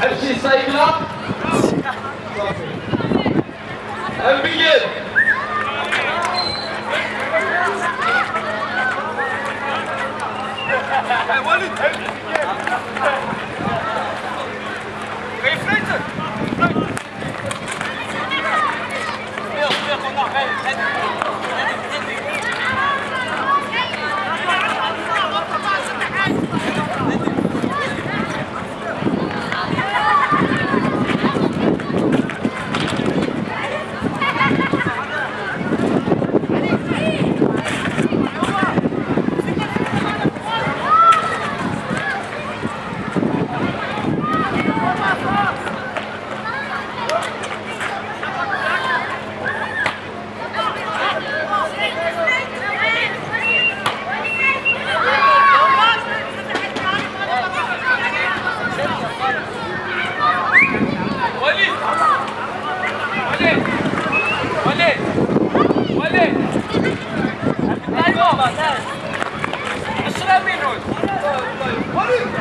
Hepsini saygılar. Hij bilgin. I want to tell you. Hey, Stop it!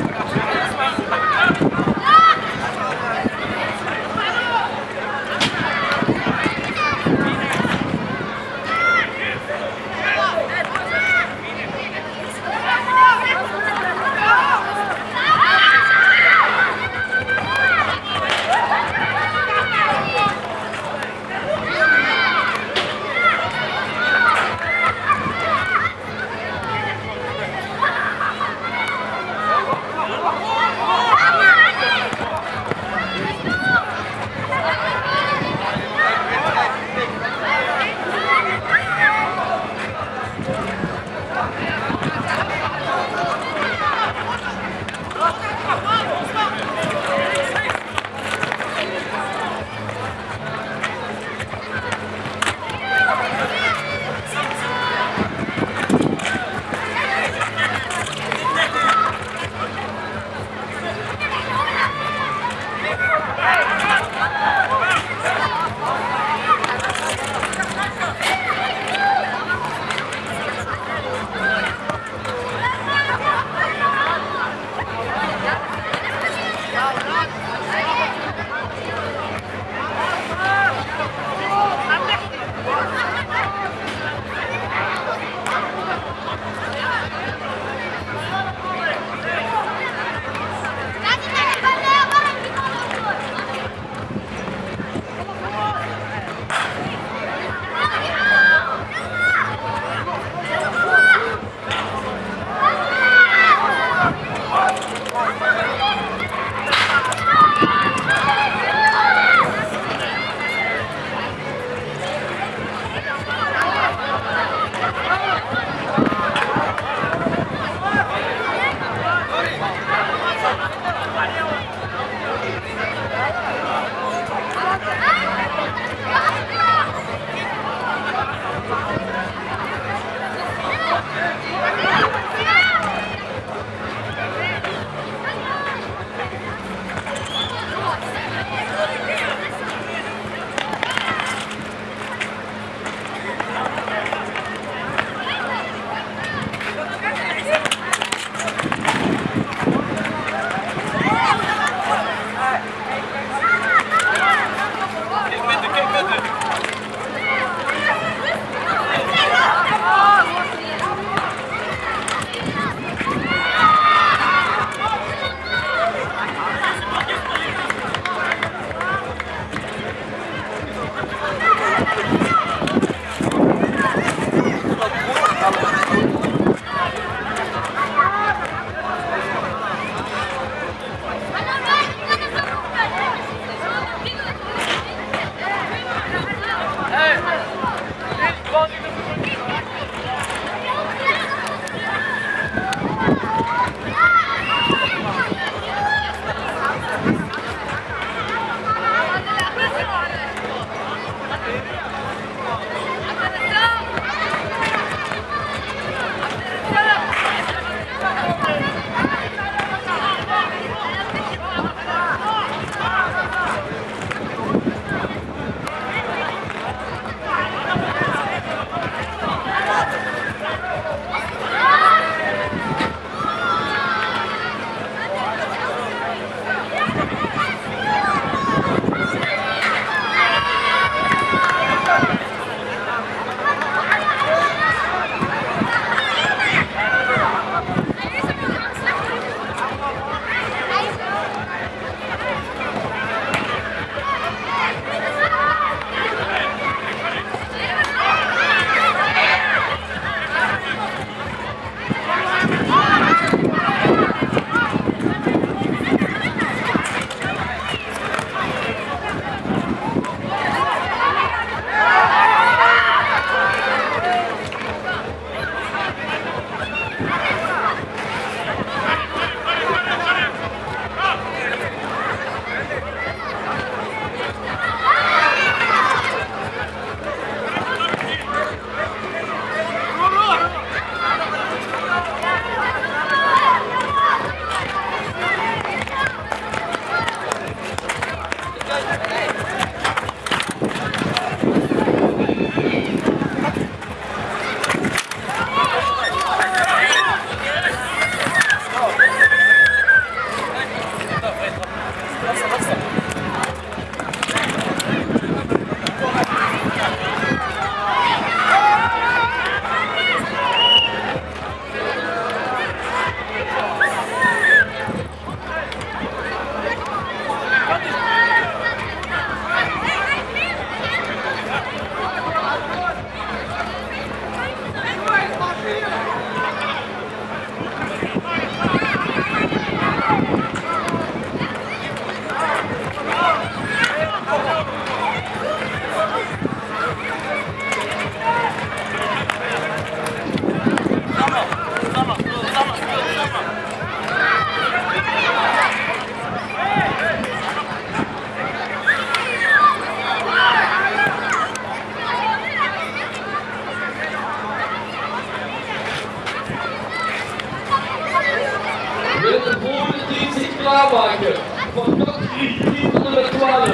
met de volgende team zich klaarmaken. Van kant 3 tot en 12.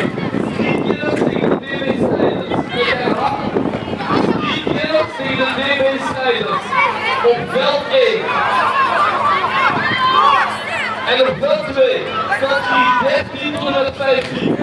3 kenners tegen de BW Strijders. Drie herhaling. 3 tegen de BW Strijders. Op veld 1. En op veld 2. Categorie 13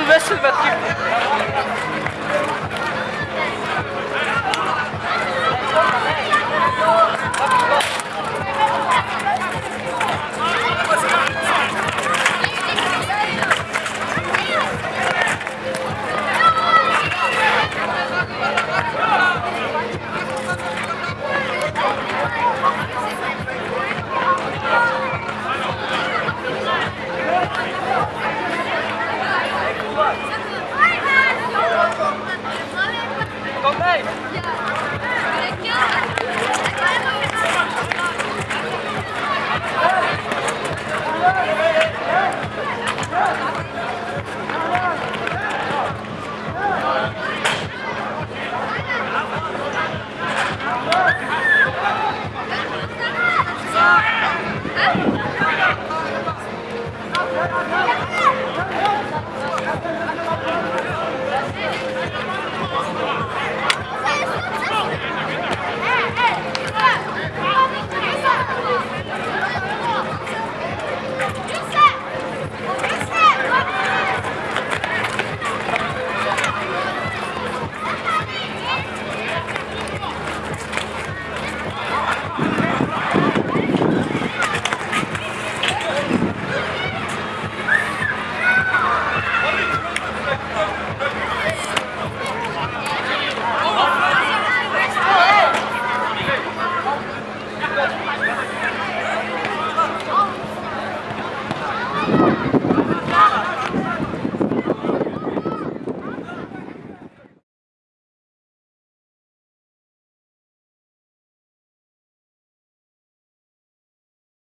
nouvelle sur votre